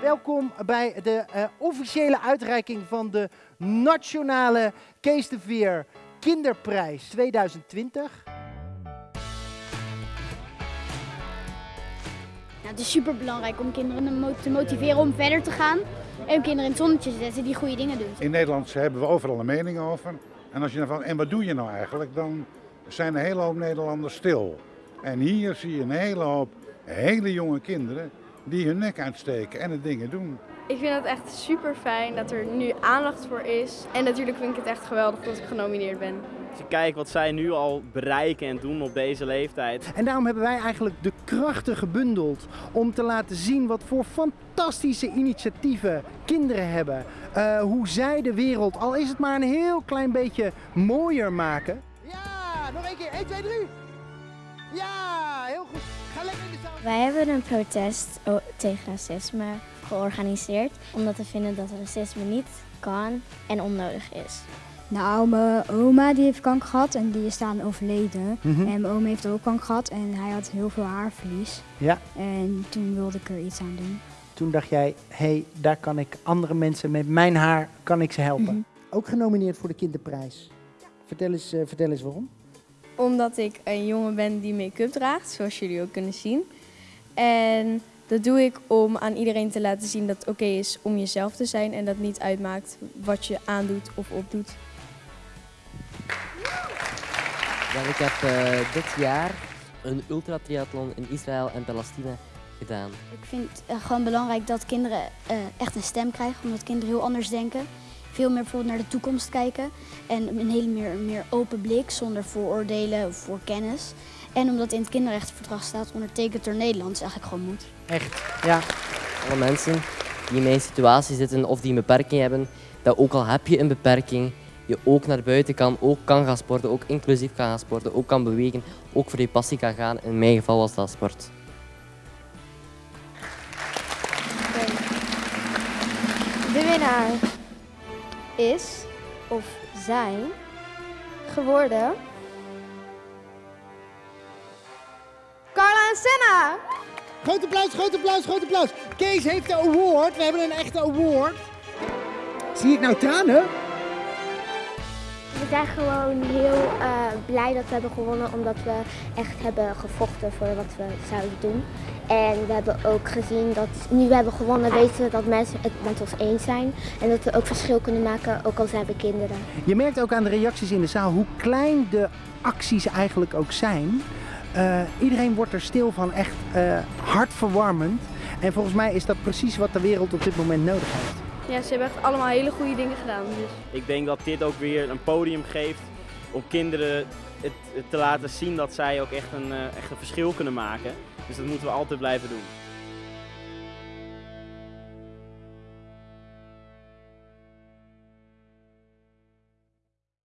Welkom bij de eh, officiële uitreiking van de Nationale Kees de Veer Kinderprijs 2020. Nou, het is super belangrijk om kinderen te motiveren om verder te gaan. En om kinderen in het zonnetje te zetten die goede dingen doen. In Nederland hebben we overal een mening over. En als je dan van, en wat doe je nou eigenlijk? Dan zijn een hele hoop Nederlanders stil. En hier zie je een hele hoop hele jonge kinderen die hun nek uitsteken en het dingen doen. Ik vind het echt super fijn dat er nu aandacht voor is. En natuurlijk vind ik het echt geweldig dat ik genomineerd ben. Als je kijkt wat zij nu al bereiken en doen op deze leeftijd. En daarom hebben wij eigenlijk de krachten gebundeld om te laten zien wat voor fantastische initiatieven kinderen hebben. Eh, hoe zij de wereld, al is het maar een heel klein beetje, mooier maken. Ja, nog één keer. 1, 2, 3. Ja, heel goed. Wij hebben een protest o- tegen racisme georganiseerd, omdat we vinden dat racisme niet kan en onnodig is. Nou, mijn oma die heeft kanker gehad en die is dan overleden. Mhm. En mijn oom heeft ook kanker gehad en hij had heel veel haarverlies. Ja, En toen wilde ik er iets aan doen. toen dacht jij, hé, hey, daar kan ik andere mensen met mijn haar, kan ik ze helpen. Mhm. Ook genomineerd voor de kinderprijs. Vertel eens, eh, vertel eens waarom. Omdat ik een jongen ben die make-up draagt, zoals jullie ook kunnen zien. En dat doe ik om aan iedereen te laten zien dat het oké is om jezelf te zijn. En dat niet uitmaakt wat je aandoet of opdoet. Ik heb eh, dit jaar een ultratriathlon in Israël en Palestina gedaan. Ik vind het gewoon belangrijk dat kinderen eh, echt een stem krijgen. Omdat kinderen heel anders denken. Veel meer bijvoorbeeld naar de toekomst kijken. En een hele meer, meer open blik, zonder vooroordelen of voor kennis. En omdat in het kinderrechtenverdrag staat, ondertekend door Nederland, is eigenlijk gewoon moet. Echt, ja. Alle mensen die in mijn situatie zitten of die een beperking hebben, dat ook al heb je een beperking, je ook naar buiten kan, ook kan gaan sporten, ook inclusief kan gaan sporten, ook kan bewegen, ook voor je passie kan gaan. In mijn geval was dat sport. De winnaar is, of zijn, geworden... Carla en Senna! Groot applaus, groot applaus, groot applaus. Kees heeft de award. We hebben een echte award. Zie ik nou tranen? We zijn gewoon heel eh, blij dat we hebben gewonnen, omdat we echt hebben gevochten voor wat we zouden doen. En we hebben ook gezien dat nu we hebben gewonnen, weten we dat mensen het met ons eens zijn. En dat we ook verschil kunnen maken, ook al zijn we kinderen. Je merkt ook aan de reacties in de zaal hoe klein de acties eigenlijk ook zijn. Eh, iedereen wordt er stil van, echt eh, hartverwarmend. En volgens mij is dat precies wat de wereld op dit moment nodig heeft. Ja, ze hebben echt allemaal hele goede dingen gedaan. Dus. Ik denk dat dit ook weer een podium geeft om kinderen het, te laten zien dat zij ook echt een, eh, echt een verschil kunnen maken. Dus dat moeten we altijd blijven doen.